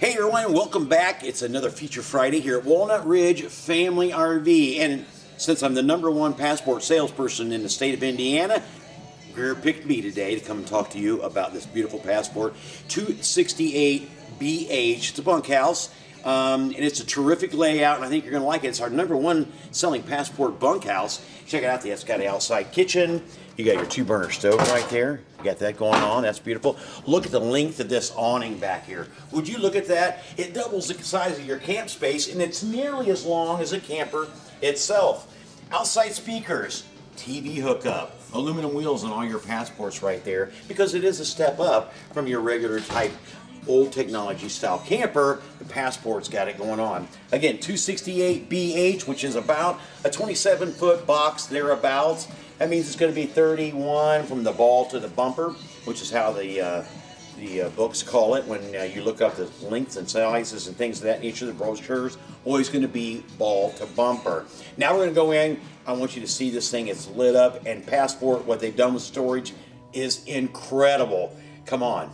Hey everyone, welcome back. It's another Feature Friday here at Walnut Ridge Family RV. And since I'm the number one passport salesperson in the state of Indiana, Greer picked me today to come and talk to you about this beautiful passport 268BH. It's a bunkhouse. Um, and it's a terrific layout, and I think you're going to like it. It's our number one selling passport bunkhouse. Check it out. It's got an outside kitchen. You got your two burner stove right there. You got that going on. That's beautiful. Look at the length of this awning back here. Would you look at that? It doubles the size of your camp space, and it's nearly as long as a camper itself. Outside speakers, TV hookup, aluminum wheels on all your passports right there because it is a step up from your regular type old technology style camper, the Passport's got it going on. Again, 268BH, which is about a 27 foot box thereabouts. That means it's going to be 31 from the ball to the bumper, which is how the uh, the uh, books call it when uh, you look up the lengths and sizes and things of that nature. The brochures always going to be ball to bumper. Now we're going to go in. I want you to see this thing. It's lit up and Passport. What they've done with storage is incredible. Come on.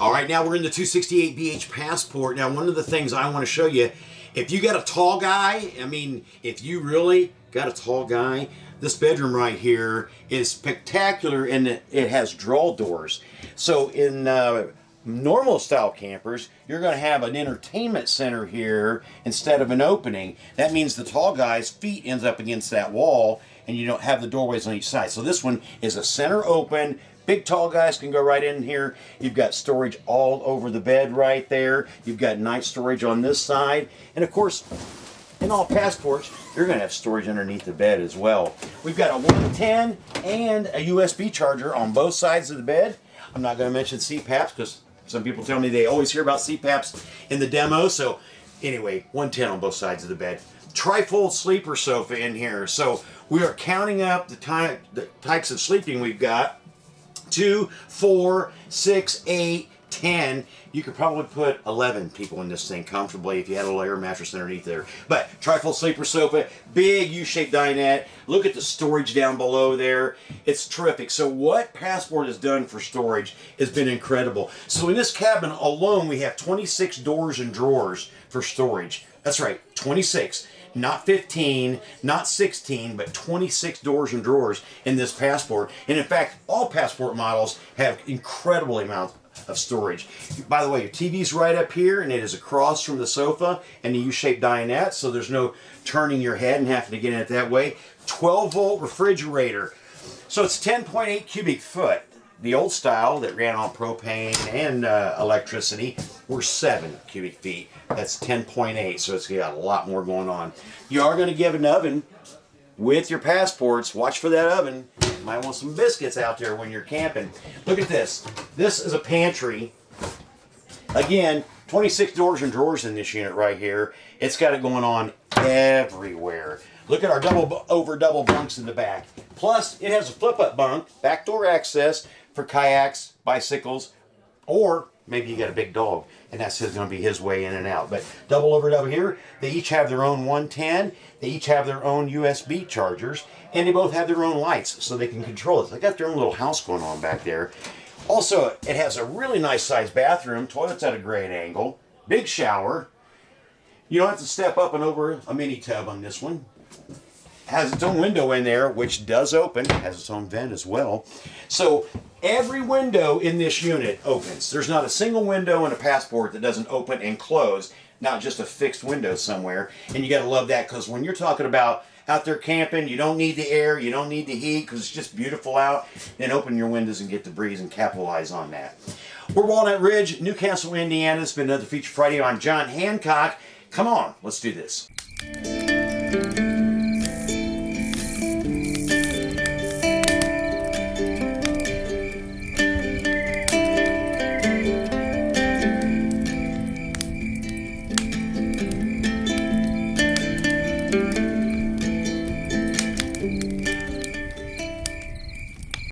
All right, now we're in the 268BH Passport. Now, one of the things I want to show you, if you got a tall guy, I mean, if you really got a tall guy, this bedroom right here is spectacular and it has draw doors. So in uh, normal style campers, you're going to have an entertainment center here instead of an opening. That means the tall guy's feet ends up against that wall and you don't have the doorways on each side. So this one is a center open, Big tall guys can go right in here. You've got storage all over the bed right there. You've got night storage on this side. And of course, in all passports, you're going to have storage underneath the bed as well. We've got a 110 and a USB charger on both sides of the bed. I'm not going to mention CPAPs because some people tell me they always hear about CPAPs in the demo. So anyway, 110 on both sides of the bed. Trifold sleeper sofa in here. So we are counting up the, type, the types of sleeping we've got two, four, six, eight, ten. You could probably put 11 people in this thing comfortably if you had a layer mattress underneath there. But trifold sleeper sofa, big U-shaped dinette. Look at the storage down below there. It's terrific. So what Passport has done for storage has been incredible. So in this cabin alone, we have 26 doors and drawers for storage. That's right, 26 not 15, not 16, but 26 doors and drawers in this Passport. And in fact, all Passport models have incredible amounts of storage. By the way, your TV's right up here and it is across from the sofa and the U-shaped dinette, so there's no turning your head and having to get in it that way. 12 volt refrigerator. So it's 10.8 cubic foot. The old style that ran on propane and uh, electricity were 7 cubic feet. That's 10.8, so it's got a lot more going on. You are going to give an oven with your passports. Watch for that oven. You might want some biscuits out there when you're camping. Look at this. This is a pantry. Again, 26 doors and drawers in this unit right here. It's got it going on everywhere. Look at our double over double bunks in the back. Plus, it has a flip-up bunk, back door access for kayaks, bicycles, or maybe you got a big dog and that's going to be his way in and out. But double over double here, they each have their own 110, they each have their own USB chargers, and they both have their own lights so they can control it. They got their own little house going on back there. Also, it has a really nice sized bathroom, toilet's at a great angle, big shower. You don't have to step up and over a mini tub on this one has its own window in there, which does open, has its own vent as well. So every window in this unit opens. There's not a single window in a Passport that doesn't open and close, not just a fixed window somewhere. And you got to love that because when you're talking about out there camping, you don't need the air, you don't need the heat because it's just beautiful out. Then open your windows and get the breeze and capitalize on that. We're Walnut Ridge, New Castle, Indiana. It's been another Feature Friday. I'm John Hancock. Come on, let's do this.